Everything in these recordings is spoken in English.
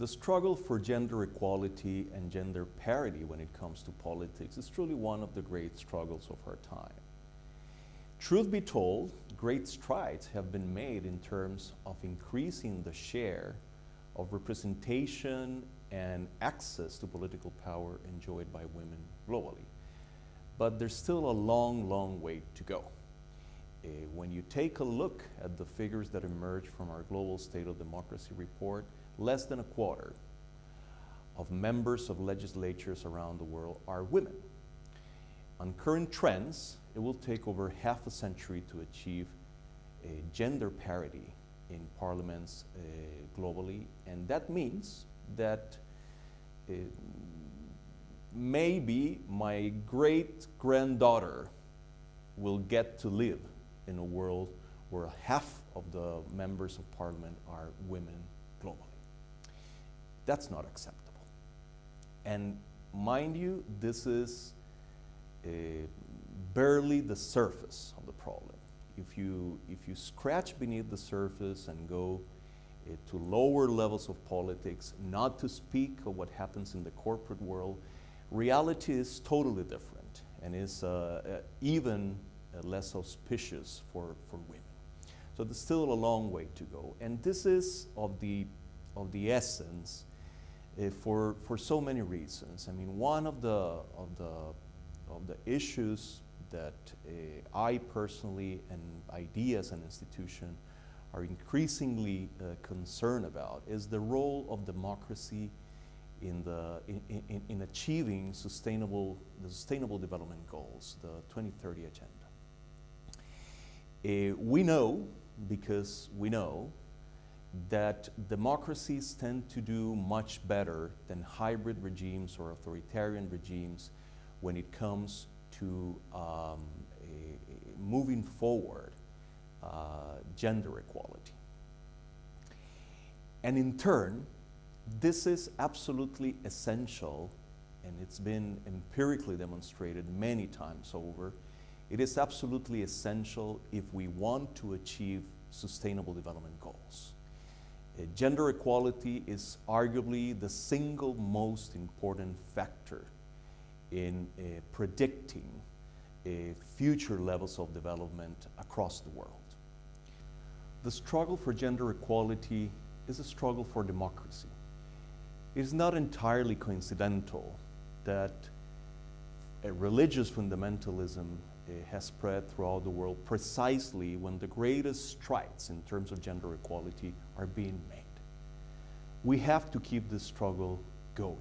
The struggle for gender equality and gender parity when it comes to politics is truly one of the great struggles of our time. Truth be told, great strides have been made in terms of increasing the share of representation and access to political power enjoyed by women globally. But there's still a long, long way to go. Uh, when you take a look at the figures that emerge from our Global State of Democracy report, less than a quarter of members of legislatures around the world are women. On current trends, it will take over half a century to achieve a gender parity in parliaments uh, globally, and that means that uh, maybe my great granddaughter will get to live in a world where half of the members of parliament are women globally. That's not acceptable. And mind you, this is uh, barely the surface of the problem. If you, if you scratch beneath the surface and go uh, to lower levels of politics, not to speak of what happens in the corporate world, reality is totally different and is uh even uh, less auspicious for, for women. So there's still a long way to go. And this is of the, of the essence uh, for, for so many reasons. I mean, one of the, of the, of the issues that uh, I personally and IDEA as an institution are increasingly uh, concerned about is the role of democracy in, the, in, in, in achieving sustainable, the sustainable development goals, the 2030 agenda. Uh, we know, because we know, that democracies tend to do much better than hybrid regimes or authoritarian regimes when it comes to um, a moving forward uh, gender equality. And in turn, this is absolutely essential, and it's been empirically demonstrated many times over, it is absolutely essential if we want to achieve sustainable development goals. Uh, gender equality is arguably the single most important factor in uh, predicting uh, future levels of development across the world. The struggle for gender equality is a struggle for democracy. It is not entirely coincidental that religious fundamentalism Eh, has spread throughout the world precisely when the greatest strides in terms of gender equality are being made. We have to keep this struggle going.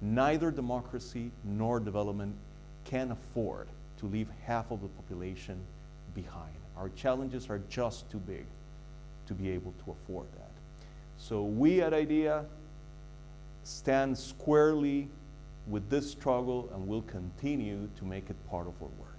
Neither democracy nor development can afford to leave half of the population behind. Our challenges are just too big to be able to afford that. So we at IDEA stand squarely with this struggle and will continue to make it part of our work.